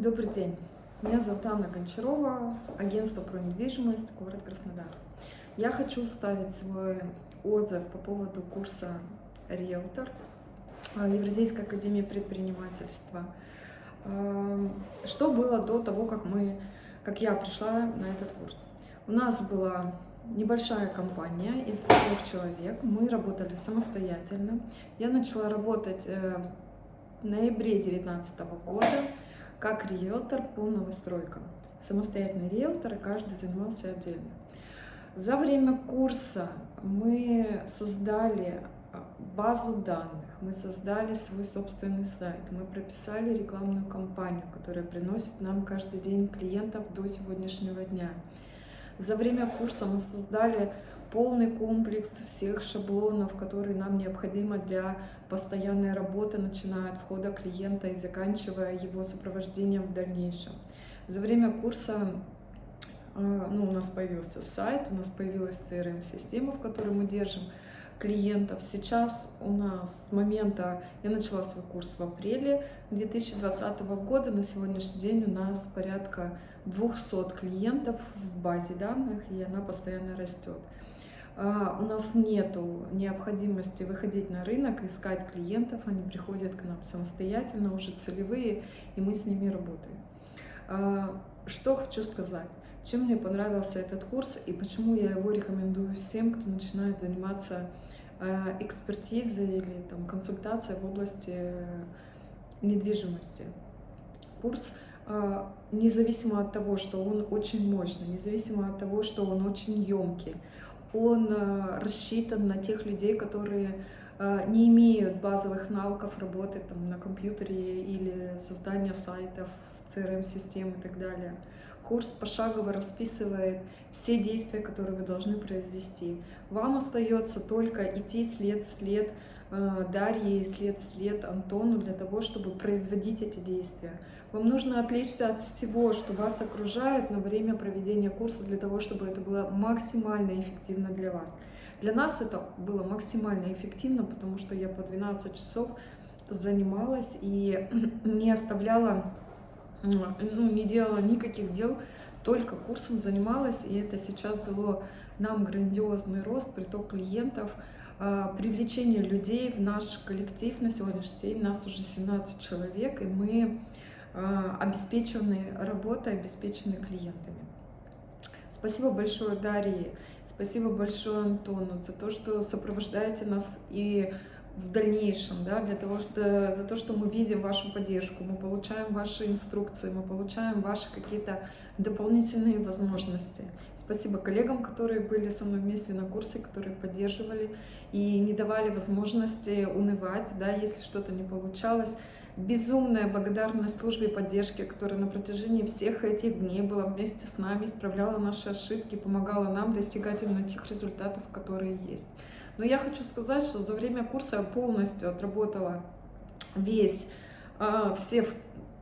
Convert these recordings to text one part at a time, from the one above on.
Добрый день. Меня зовут Анна Гончарова, агентство про недвижимость, город Краснодар. Я хочу ставить свой отзыв по поводу курса «Риэлтор» Евразийской академии предпринимательства. Эм, что было до того, как, мы, как я пришла на этот курс? У нас была небольшая компания из трех человек. Мы работали самостоятельно. Я начала работать э, в ноябре 2019 года как риэлтор по новостройкам. Самостоятельный риэлтор, каждый занимался отдельно. За время курса мы создали а, базу данных, мы создали свой собственный сайт, мы прописали рекламную кампанию, которая приносит нам каждый день клиентов до сегодняшнего дня. За время курса мы создали полный комплекс всех шаблонов, которые нам необходимы для постоянной работы, начиная от входа клиента и заканчивая его сопровождением в дальнейшем. За время курса а, ну, у нас появился сайт, у нас появилась CRM-система, в которой мы держим клиентов. Сейчас у нас с момента, я начала свой курс в апреле 2020 года, на сегодняшний день у нас порядка 200 клиентов в базе данных, и она постоянно растет. А, у нас нет необходимости выходить на рынок, искать клиентов, они приходят к нам самостоятельно, уже целевые, и мы с ними работаем. А, что хочу сказать, чем мне понравился этот курс и почему я его рекомендую всем, кто начинает заниматься а, экспертизой или там, консультацией в области недвижимости. Курс независимо от того, что он очень мощный, независимо от того, что он очень емкий, он э, рассчитан на тех людей, которые не имеют базовых навыков работы там, на компьютере или создания сайтов, CRM-систем и так далее. Курс пошагово расписывает все действия, которые вы должны произвести. Вам остается только идти след в след Э, Дарье, след в след Антону для того, чтобы производить эти действия. Вам нужно отвлечься от всего, что вас окружает на время проведения курса, для того, чтобы это было максимально эффективно для вас. Для нас это было максимально эффективно, потому что я по 12 часов занималась и не оставляла, ну, не делала никаких дел, только курсом занималась, и это сейчас дало нам грандиозный рост, приток клиентов, а, привлечение людей в наш коллектив на сегодняшний день. Нас уже 17 человек, и мы а, обеспечены работой, обеспечены клиентами. Спасибо большое Дарье, спасибо большое Антону за то, что сопровождаете нас и в дальнейшем, да, для того, что, за то, что мы видим вашу поддержку, мы получаем ваши инструкции, мы получаем ваши какие-то дополнительные возможности. Спасибо коллегам, которые были со мной вместе на курсе, которые поддерживали и не давали возможности унывать, да, если что-то не получалось. Безумная благодарность службе поддержки, которая на протяжении всех этих дней была вместе с нами, исправляла наши ошибки, помогала нам достигать именно тех результатов, которые есть. Но я хочу сказать, что за время курса я полностью отработала весь, а, все,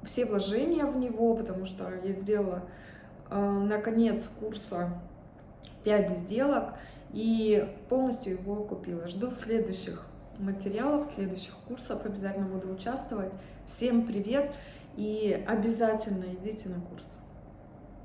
все вложения в него, потому что я сделала а, на конец курса 5 сделок и полностью его купила. Жду следующих материалов, следующих курсов, обязательно буду участвовать. Всем привет и обязательно идите на курс.